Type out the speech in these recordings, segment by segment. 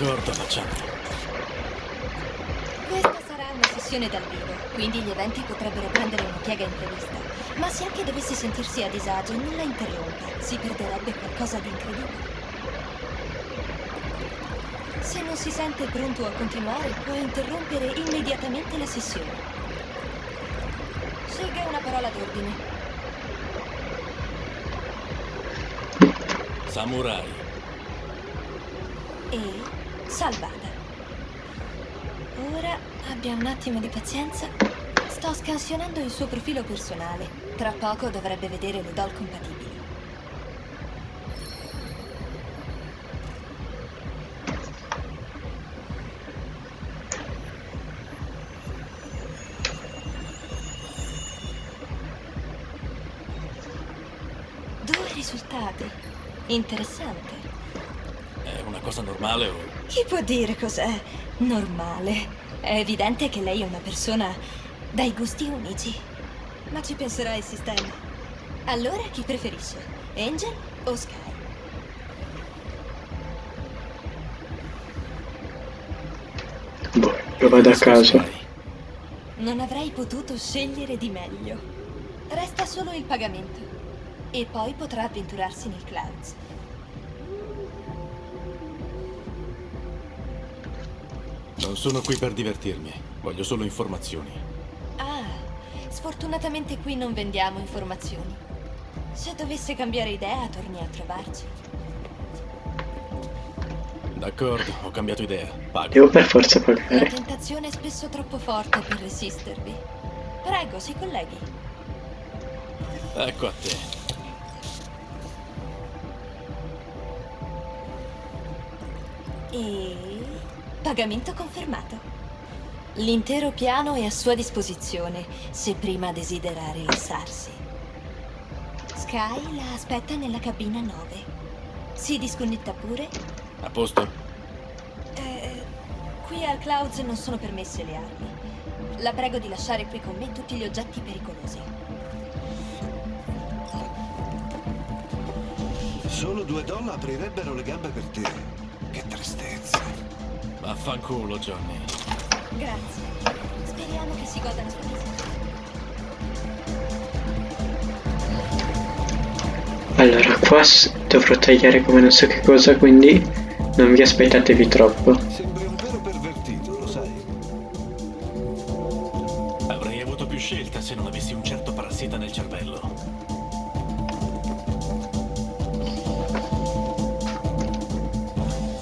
D'accordo, facciamo. Questa sarà una sessione dal vivo, quindi gli eventi potrebbero prendere una piega imprevista. Ma se anche dovesse sentirsi a disagio, non la interrompa. Si perderebbe qualcosa di incredibile. Se non si sente pronto a continuare, può interrompere immediatamente la sessione. Scelga una parola d'ordine. Samurai. E salvata. Ora abbia un attimo di pazienza. Sto scansionando il suo profilo personale. Tra poco dovrebbe vedere le doll compatibili. Due risultati. Interessante. Una cosa normale o... Chi può dire cos'è normale? È evidente che lei è una persona dai gusti unici. Ma ci penserà il sistema. Allora chi preferisce? Angel o Sky? Boh, lo vado a. Samurai. Non avrei potuto scegliere di meglio. Resta solo il pagamento. E poi potrà avventurarsi nel Clouds. Non sono qui per divertirmi. Voglio solo informazioni. Ah, sfortunatamente qui non vendiamo informazioni. Se dovesse cambiare idea, torni a trovarci. D'accordo, ho cambiato idea. Pago. Devo per forza La pagare. tentazione è spesso troppo forte per resistervi. Prego, si colleghi. Ecco a te. E... pagamento confermato. L'intero piano è a sua disposizione, se prima desidera rilassarsi. Sky la aspetta nella cabina 9. Si disconnetta pure? A posto? Eh, qui al Clouds non sono permesse le armi. La prego di lasciare qui con me tutti gli oggetti pericolosi. Solo due doll aprirebbero le gambe per te. Vaffanculo, Johnny. Grazie. Speriamo che si goda la sua visita. Allora, qua dovrò tagliare come non so che cosa, quindi non vi aspettatevi troppo. Sembri un vero pervertito, lo sai? Avrei avuto più scelta se non avessi un certo parassita nel cervello.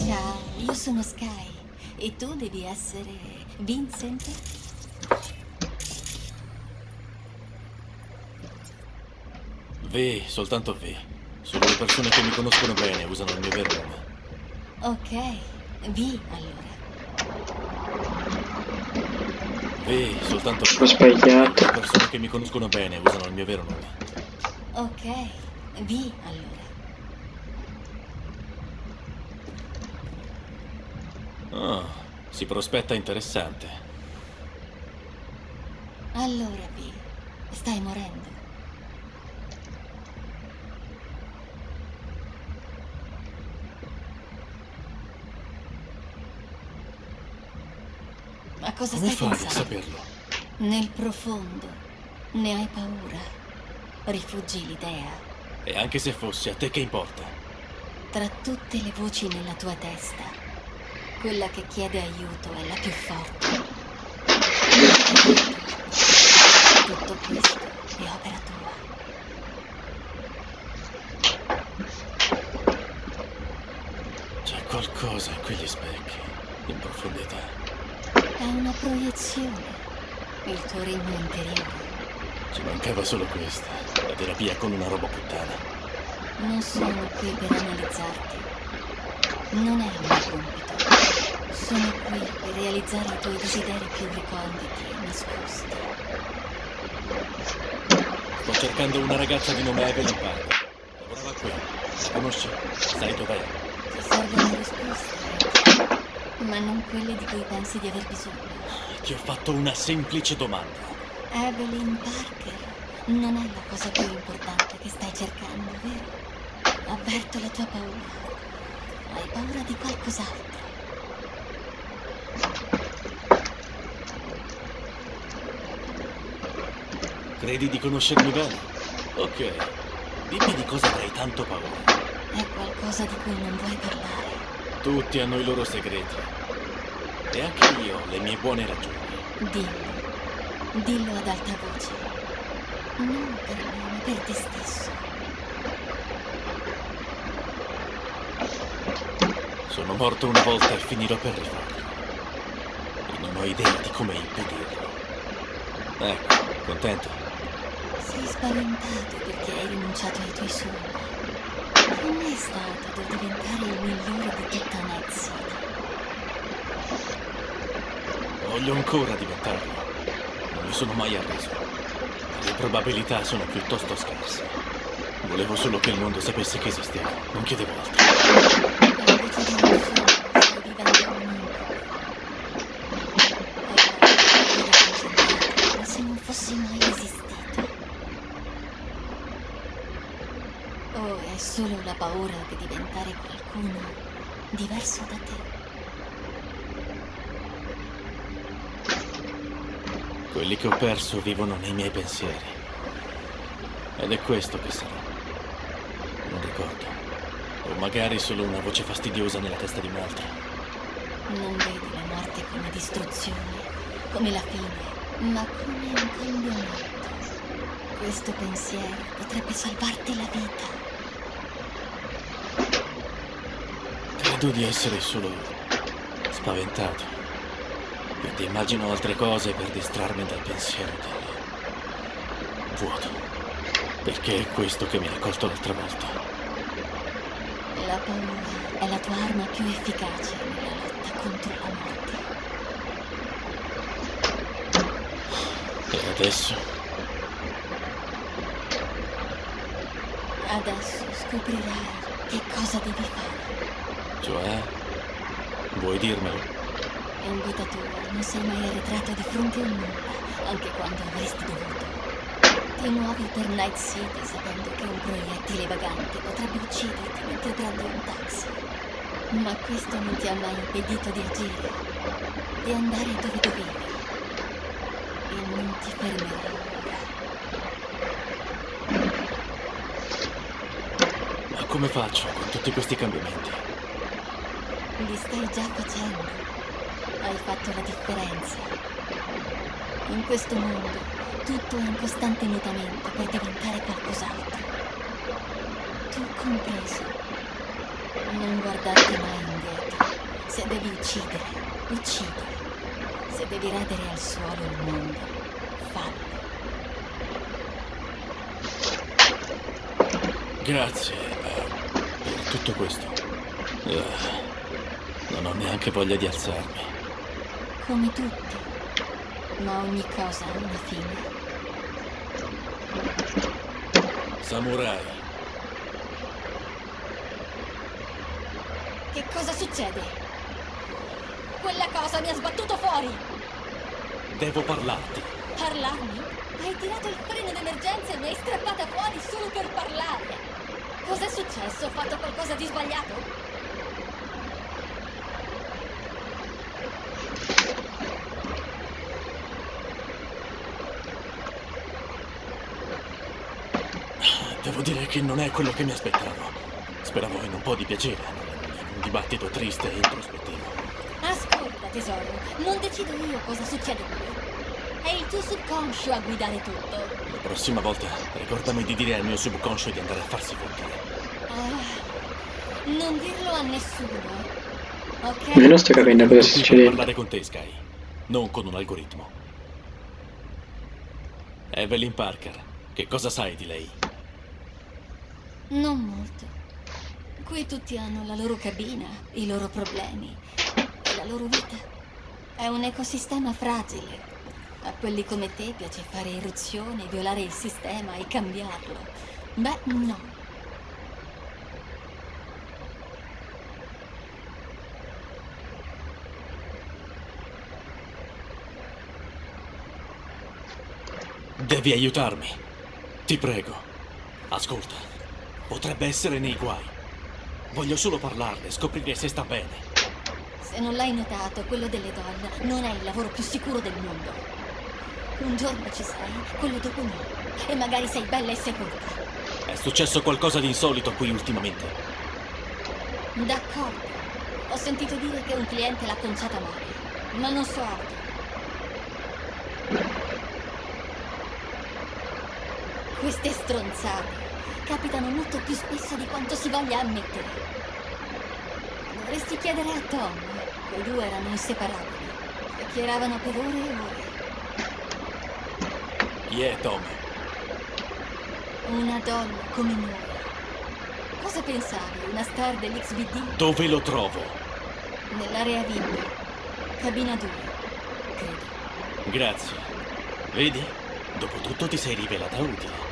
Ciao, io sono Sky. E tu devi essere Vincent? V, soltanto V. Solo le persone che mi conoscono bene usano il mio vero nome. Ok, V allora. V, soltanto Ho V. sbagliato. Le persone che mi conoscono bene usano il mio vero nome. Ok, V allora. Oh, si prospetta interessante. Allora, V, stai morendo. Ma cosa Come stai fai a saperlo? Nel profondo, ne hai paura. Rifugi l'idea. E anche se fosse, a te che importa? Tra tutte le voci nella tua testa, quella che chiede aiuto è la più forte. Tutto questo è opera tua. C'è qualcosa in quegli specchi, in profondità. È una proiezione. Il tuo regno interiore. Ci mancava solo questa, la terapia con una roba puttana. Non sono qui per analizzarti. Non è il mio compito. Sono qui per realizzare i tuoi desideri più reconditi e nascosti. Sto cercando una ragazza di nome Evelyn Parker. Lavorava qui. La conosci? Sai dov'è? Ti servono risposte, ma non quelle di cui pensi di aver bisogno. Ti ho fatto una semplice domanda. Evelyn Parker non è la cosa più importante che stai cercando, vero? Avverto la tua paura. Hai paura di qualcos'altro. Credi di conoscermi bene? Ok. Dimmi di cosa avrai tanto paura. È qualcosa di cui non vuoi parlare. Tutti hanno i loro segreti. E anche io ho le mie buone ragioni. Dillo. Dillo ad alta voce. Non per me, ma per te stesso. Sono morto una volta e finirò per rifarlo. E non ho idea di come impedirlo. Ecco, contento? Sei spaventato perché hai rinunciato ai tuoi sogni. Com'è stato per diventare il migliore di tutta Night? Voglio ancora diventarlo. Non mi sono mai arreso. Le probabilità sono piuttosto scarse. Volevo solo che il mondo sapesse che esistevo. Non chiedevo altro. E invece di un sogno, stai vivendo un incubo. Hai paura di vivere concentrato, come se non fossi mai esistito. O è solo la paura di diventare qualcuno diverso da te? Quelli che ho perso vivono nei miei pensieri. Ed è questo che sarò. Non ricordo. O magari solo una voce fastidiosa nella testa di un altro. Non vedi la morte come distruzione, come la fine, ma come un cambiamento. Questo pensiero potrebbe salvarti la vita. Credo di essere solo spaventato. Quindi immagino altre cose per distrarmi dal pensiero del vuoto. Perché è questo che mi ha colto l'altra volta. La paura è la tua arma più efficace nella lotta contro la morte. E adesso Adesso scoprirai che cosa devi fare. Cioè, vuoi dirmelo? In vita tua non sei mai arretrato di fronte a nulla, anche quando avresti dovuto. Ti muovi per Night City sapendo che un proiettile vagante potrebbe ucciderti mentre prendi un taxi. Ma questo non ti ha mai impedito di agire, di andare dove dovevi. E non ti fermerai ora. Ma come faccio con tutti questi cambiamenti? Li stai già facendo. Hai fatto la differenza. In questo mondo tutto è in costante mutamento per diventare qualcos'altro. Tu compreso. Non guardarti mai indietro. Se devi uccidere, uccidi. Se devi radere al suolo il mondo, fallo. Grazie eh, per tutto questo. Eh, non ho neanche voglia di alzarmi. Come tutti. Ma ogni cosa ha una fine. Samurai, Che cosa succede? Quella cosa mi ha sbattuto fuori! devo parlarti. Parlarmi? Hai tirato il freno d'emergenza e mi hai strappata fuori solo per parlare! Cos'è successo? Ho fatto qualcosa di sbagliato? Devo dire che non è quello che mi aspettavo. Speravo in un po' di piacere, in un dibattito triste e introspettivo. Ascolta, tesoro, non decido io cosa succede qui. È il tuo subconscio a guidare tutto. La prossima volta ricordami di dire al mio subconscio di andare a farsi fottere. Ah, non dirlo a nessuno. Ok? Ma non sto capendo cosa per succedendo. parlare con te, Sky, non con un algoritmo. Evelyn Parker, che cosa sai di lei? Non molto. Qui tutti hanno la loro cabina, i loro problemi e la loro vita. È un ecosistema fragile. A quelli come te piace fare irruzioni, violare il sistema e cambiarlo. Beh, no. Devi aiutarmi. Ti prego. Ascolta. Potrebbe essere nei guai. Voglio solo parlarle, scoprire se sta bene. Se non l'hai notato, quello delle donne non è il lavoro più sicuro del mondo. Un giorno ci sei, quello dopo no. E magari sei bella e sepolta. È successo qualcosa di insolito qui ultimamente. D'accordo. Ho sentito dire che un cliente l'ha conciata male. Ma non so altro. Queste stronzate capitano molto più spesso di quanto si voglia ammettere. Dovresti chiedere a Tom. Quei due erano inseparabili. Chiacchieravano per ore e ore. Chi è Tom? Una donna come noi. Cosa pensavi? Una star dell'XBD? Dove lo trovo? Nell'area VIP. Cabina 2. Credo. Grazie. Vedi? Dopotutto ti sei rivelata utile.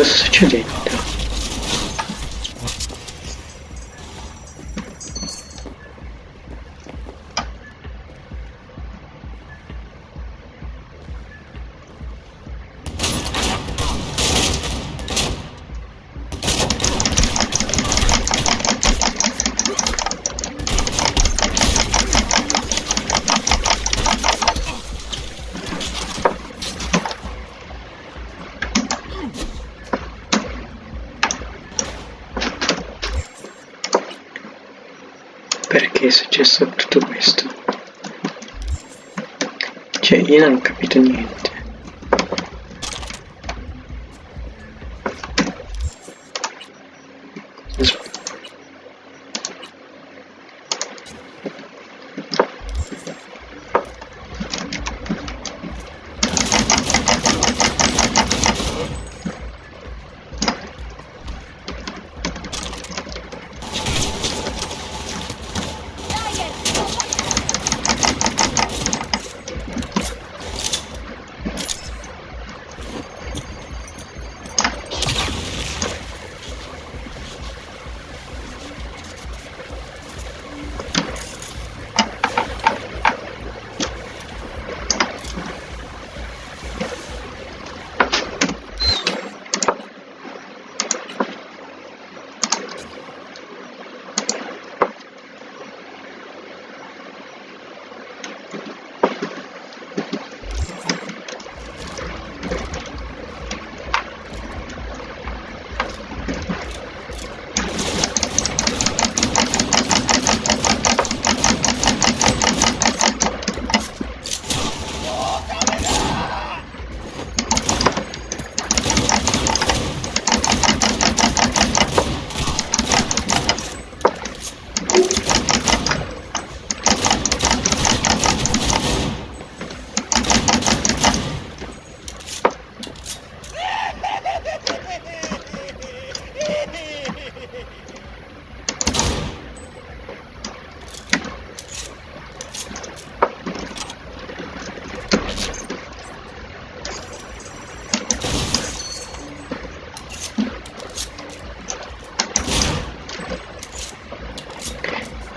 Cosa sta succedendo? Perché è successo tutto questo? Cioè, io non ho capito niente.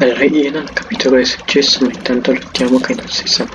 Allora, io non ho capito cosa è successo, ma intanto lottiamo che non si sa.